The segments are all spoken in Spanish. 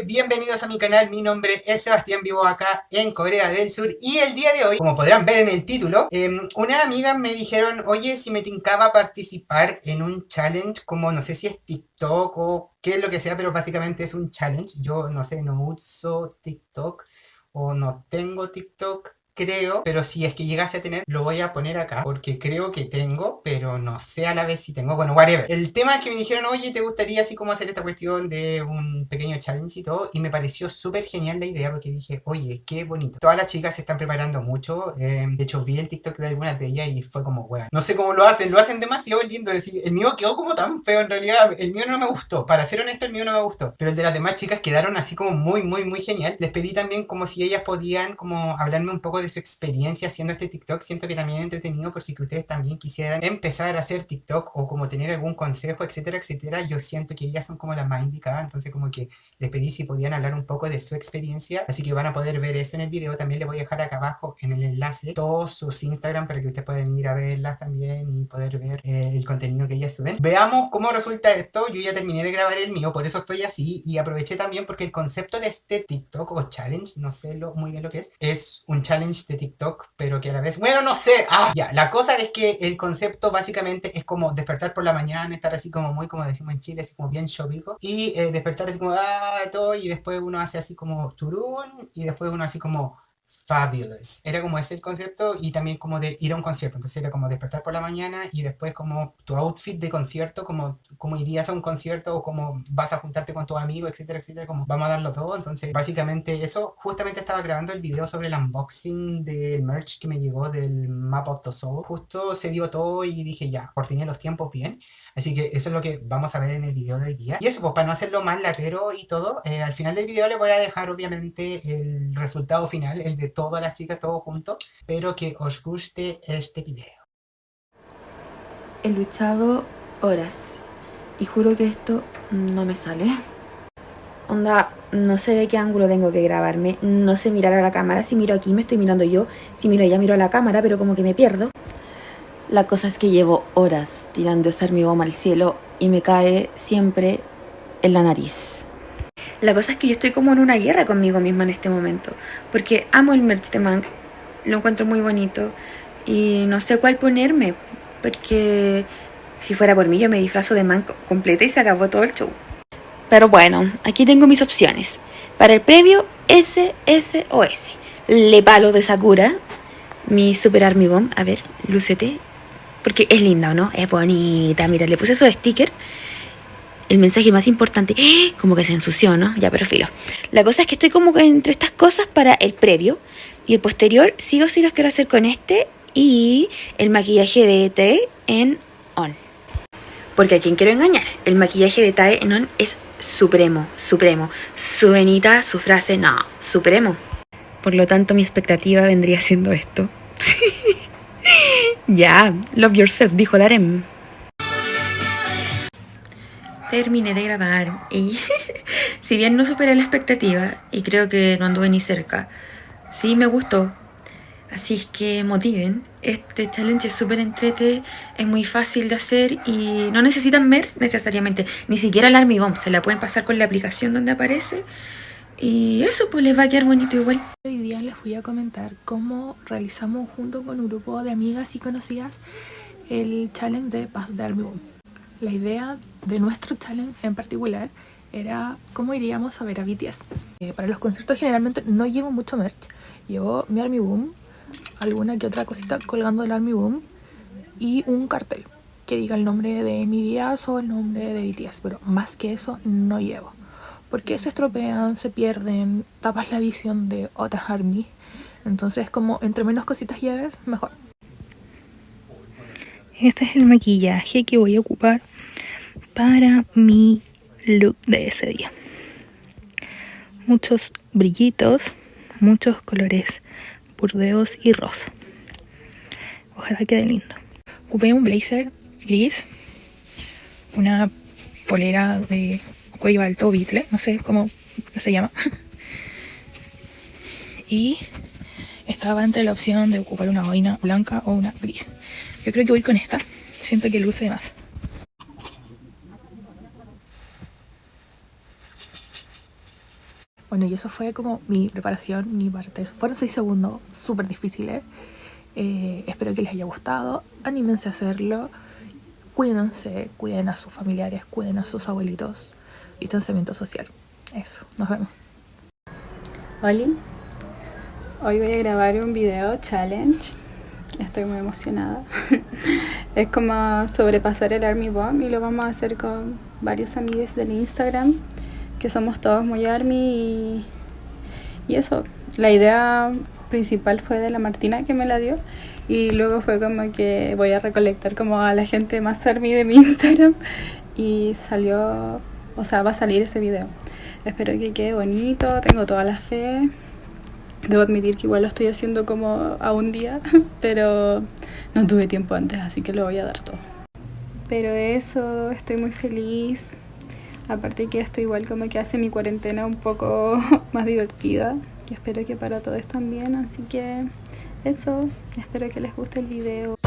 bienvenidos a mi canal, mi nombre es Sebastián, vivo acá en Corea del Sur y el día de hoy, como podrán ver en el título, em, una amiga me dijeron, oye, si me tincaba participar en un challenge como no sé si es TikTok o qué es lo que sea, pero básicamente es un challenge, yo no sé, no uso TikTok o no tengo TikTok, creo, pero si es que llegase a tener, lo voy a poner acá, porque creo que tengo, pero no sé a la vez si tengo, bueno, whatever. El tema es que me dijeron, oye, ¿te gustaría así como hacer esta cuestión de un pequeño challenge y todo? Y me pareció súper genial la idea, porque dije, oye, qué bonito. Todas las chicas se están preparando mucho, eh, de hecho vi el TikTok de algunas de ellas y fue como, weón, no sé cómo lo hacen, lo hacen demasiado lindo, es decir, el mío quedó como tan feo en realidad, el mío no me gustó, para ser honesto, el mío no me gustó, pero el de las demás chicas quedaron así como muy, muy, muy genial. Les pedí también como si ellas podían como hablarme un poco de su experiencia haciendo este TikTok, siento que también es entretenido por si que ustedes también quisieran empezar a hacer TikTok o como tener algún consejo, etcétera, etcétera. Yo siento que ellas son como las más indicadas, entonces como que les pedí si podían hablar un poco de su experiencia, así que van a poder ver eso en el video. También les voy a dejar acá abajo en el enlace todos sus Instagram para que ustedes puedan ir a verlas también y poder ver eh, el contenido que ellas suben. Veamos cómo resulta esto. Yo ya terminé de grabar el mío, por eso estoy así y aproveché también porque el concepto de este TikTok o challenge, no sé lo, muy bien lo que es, es un challenge de TikTok pero que a la vez... Bueno, no sé. Ah, ya. La cosa es que el concepto básicamente es como despertar por la mañana, estar así como muy, como decimos en Chile, así como bien chovico. Y eh, despertar así como, ah, todo. Y después uno hace así como turún. Y después uno así como fabulous. Era como ese el concepto y también como de ir a un concierto. Entonces era como despertar por la mañana y después como tu outfit de concierto, como, como irías a un concierto o como vas a juntarte con tu amigo, etcétera, etcétera, como vamos a darlo todo. Entonces básicamente eso, justamente estaba grabando el video sobre el unboxing del merch que me llegó del Map of the Soul. Justo se dio todo y dije ya, coordiné los tiempos bien. Así que eso es lo que vamos a ver en el video de hoy día. Y eso, pues para no hacerlo más latero y todo, eh, al final del video les voy a dejar obviamente el resultado final, el de todas las chicas, todo junto. Espero que os guste este video. He luchado horas y juro que esto no me sale. Onda, no sé de qué ángulo tengo que grabarme, no sé mirar a la cámara, si miro aquí me estoy mirando yo, si miro allá miro a la cámara, pero como que me pierdo. La cosa es que llevo horas tirando ese bomba al cielo y me cae siempre en la nariz. La cosa es que yo estoy como en una guerra conmigo misma en este momento. Porque amo el merch de Mank, lo encuentro muy bonito y no sé cuál ponerme. Porque si fuera por mí yo me disfrazo de Mank completa y se acabó todo el show. Pero bueno, aquí tengo mis opciones. Para el previo, SSOS. Le palo de Sakura. Mi Super Army Bomb. A ver, lúcete. Porque es linda, ¿o no? Es bonita. Mira, le puse esos stickers. El mensaje más importante, ¡eh! como que se ensució, ¿no? Ya, pero filo. La cosa es que estoy como entre estas cosas para el previo. Y el posterior, sí o sí los quiero hacer con este y el maquillaje de Tae en On. Porque a quien quiero engañar, el maquillaje de Tae en On es supremo, supremo. Su venita, su frase, no, supremo. Por lo tanto, mi expectativa vendría siendo esto. Ya, love yourself, dijo Darem. Terminé de grabar y si bien no superé la expectativa y creo que no anduve ni cerca, sí me gustó. Así es que motiven, este challenge es súper entrete, es muy fácil de hacer y no necesitan MERS necesariamente, ni siquiera el Army Bomb, se la pueden pasar con la aplicación donde aparece y eso pues les va a quedar bonito igual. Hoy día les voy a comentar cómo realizamos junto con un grupo de amigas y conocidas el challenge de Paz de Army Boom. La idea de nuestro challenge en particular era cómo iríamos a ver a BTS. Eh, para los conciertos generalmente no llevo mucho merch. Llevo mi Army Boom, alguna que otra cosita colgando del Army Boom y un cartel que diga el nombre de mi días o el nombre de BTS. Pero más que eso no llevo porque se estropean, se pierden, tapas la visión de otras armies. Entonces como entre menos cositas lleves, mejor. Este es el maquillaje que voy a ocupar para mi look de ese día. Muchos brillitos, muchos colores burdeos y rosa. Ojalá quede lindo. Ocupé un blazer gris, una polera de cuello alto, bitle, no sé cómo se llama. y estaba entre la opción de ocupar una boina blanca o una gris. Yo creo que voy con esta, siento que luce más. Bueno, y eso fue como mi preparación, mi parte. Fueron seis segundos súper difíciles. Eh, espero que les haya gustado. Anímense a hacerlo. Cuídense, cuiden a sus familiares, cuiden a sus abuelitos. Distanciamiento social. Eso, nos vemos. Hola, hoy voy a grabar un video challenge. Estoy muy emocionada. es como sobrepasar el Army Bomb y lo vamos a hacer con varios amigos del Instagram, que somos todos muy Army y, eso. La idea principal fue de la Martina que me la dio y luego fue como que voy a recolectar como a la gente más Army de mi Instagram y salió, o sea, va a salir ese video. Espero que quede bonito, tengo toda la fe. Debo admitir que igual lo estoy haciendo como a un día, pero no tuve tiempo antes, así que lo voy a dar todo. Pero eso, estoy muy feliz. Aparte que esto igual como que hace mi cuarentena un poco más divertida. Y espero que para todos también, así que eso, espero que les guste el video.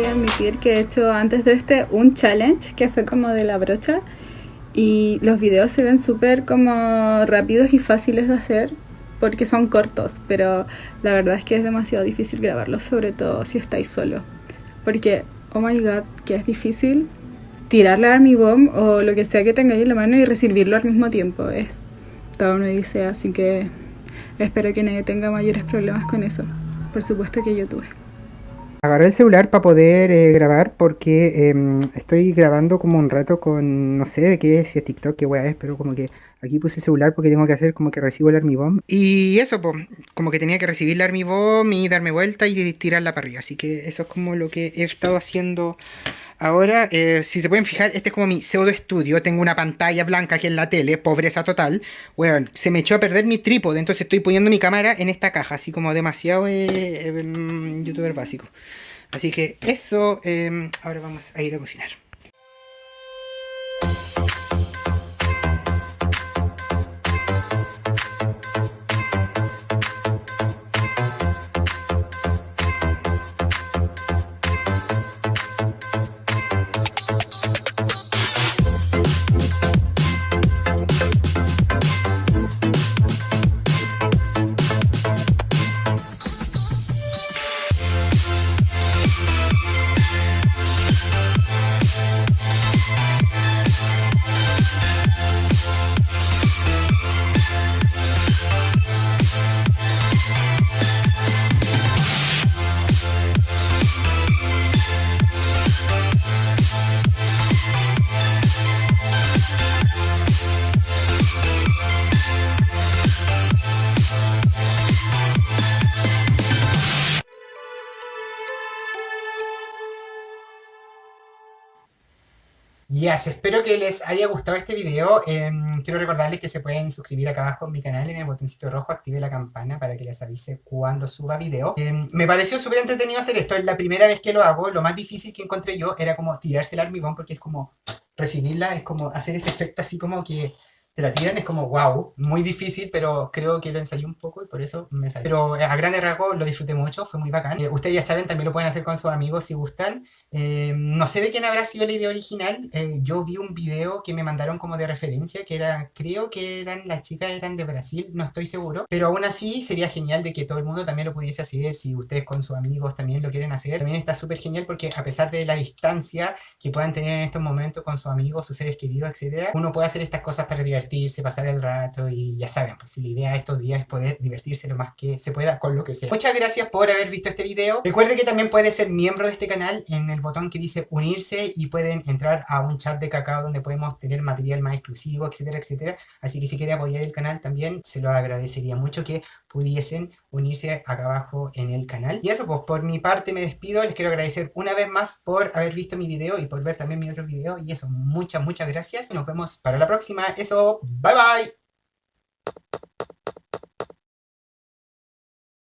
Voy a admitir que he hecho antes de este un challenge que fue como de la brocha y los videos se ven súper como rápidos y fáciles de hacer porque son cortos, pero la verdad es que es demasiado difícil grabarlos, sobre todo si estáis solo. Porque, oh my god, que es difícil tirar la Army Bomb o lo que sea que tengáis en la mano y recibirlo al mismo tiempo. Es toda una odisea, así que espero que nadie tenga mayores problemas con eso. Por supuesto que yo tuve. Agarré el celular para poder eh, grabar porque em, estoy grabando como un rato con, no sé de qué, si es TikTok, qué weá es, pero como que aquí puse el celular porque tengo que hacer como que recibo el Army Bomb. Y eso, pues, como que tenía que recibir el Army Bomb y darme vuelta y tirarla para arriba. Así que eso es como lo que he estado haciendo ahora. Eh, si se pueden fijar, este es como mi pseudo estudio. Tengo una pantalla blanca aquí en la tele, pobreza total. Bueno, se me echó a perder mi trípode, entonces estoy poniendo mi cámara en esta caja, así como demasiado eh, em, youtuber básico. Así que eso, ahora vamos a ir a cocinar. Yes, espero que les haya gustado este video. Em, quiero recordarles que se pueden suscribir acá abajo en mi canal en el botoncito rojo, active la campana para que les avise cuando suba video. Em, me pareció súper entretenido hacer esto, es la primera vez que lo hago. Lo más difícil que encontré yo era como tirarse el armigón porque es como recibirla, es como hacer ese efecto así como que te la tiran, es como wow, muy difícil, pero creo que lo ensayé un poco y por eso me salió. Pero eh, a grandes rasgos lo disfruté mucho, fue muy bacán. Eh, ustedes ya saben, también lo pueden hacer con sus amigos si gustan. Eh, no sé de quién habrá sido la idea original. yo vi un video que me mandaron como de referencia, que era, creo que eran las chicas eran de Brasil, no estoy seguro. Pero aún así sería genial de que todo el mundo también lo pudiese hacer, si ustedes con sus amigos también lo quieren hacer. También está súper genial porque a pesar de la distancia que puedan tener en estos momentos con sus amigos, sus seres queridos, etcétera, uno puede hacer estas cosas para divertirse, pasar el rato y ya saben, pues la idea de estos días es poder divertirse lo más que se pueda con lo que sea. Muchas gracias por haber visto este video. Recuerde que también puede ser miembro de este canal en el botón que dice unirse y pueden entrar a un chat de cacao donde podemos tener material más exclusivo, etcétera, etcétera. Así que si quiere apoyar el canal también se lo agradecería mucho que pudiesen unirse acá abajo en el canal. Y eso, pues por mi parte me despido. Les quiero agradecer una vez más por haber visto mi video y por ver también mi otro video. Y eso, muchas, muchas gracias. Nos vemos para la próxima. Eso, バイバイ。